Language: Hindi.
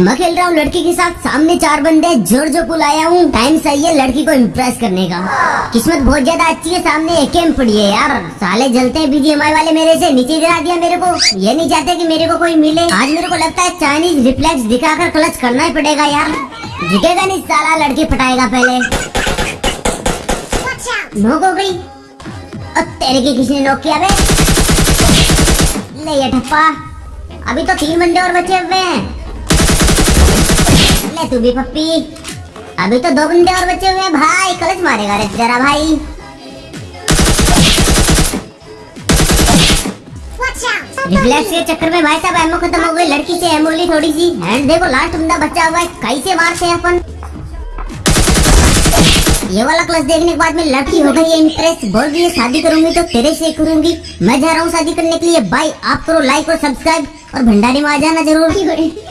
मैं खेल रहा हूँ लड़की के साथ। सामने चार बंदे ज़ोर जो पुल आया हूँ। टाइम सही है लड़की को इम्प्रेस करने का। किस्मत बहुत ज़्यादा अच्छी है, सामने एक एम पड़ी है यार। साले जलते हैं बीजीएमआई वाले मेरे से, नीचे गिरा दिया मेरे को। ये नहीं चाहते कि मेरे को कोई मिले। आज मेरे को लगता है चाइनीज़ रिफ्लेक्स दिखाकर क्लच करना ही पड़ेगा यार। दिखेगा नहीं, साला लड़की पटाएगा पहले। नोक हो गई। अब तेरे की किसी ने नोक किया अभी तो तीन बंदे और बचे हुए हैं। तू भी पप्पी। अभी तो दो बंदे और बचे हुए हैं, भाई। कलच मारेगा रे, जरा भाई। रिफ्लेक्स के चक्कर में भाई साहब, एमओ खत्म हो गई। लड़की से एमओ ली थोड़ी सी। एंड देखो लास्ट बंदा बचा हुआ है। कैसे मारते हैं अपन? ये वाला क्लास देखने के बाद में लड़की हो गई है इंटरेस्ट बोल रही है, शादी करूँगी तो तेरे से करूँगी। मैं जा रहा हूँ शादी करने के लिए। बाय आप करो लाइक और सब्सक्राइब और भंडारी में आ जाना ज़रूर।